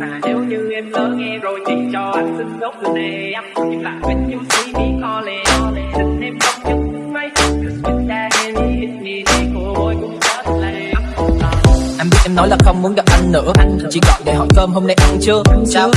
Mà nếu như em lỡ nghe rồi thì cho anh xin gốc từ em Nhưng lại when you see me calling Tình em không những mấy. Cause with that hand hit me Thì cô ơi cũng rất là em biết em nói là không muốn gặp anh nữa. Anh chỉ gọi để hỏi cơm hôm nay ăn chưa. Sao?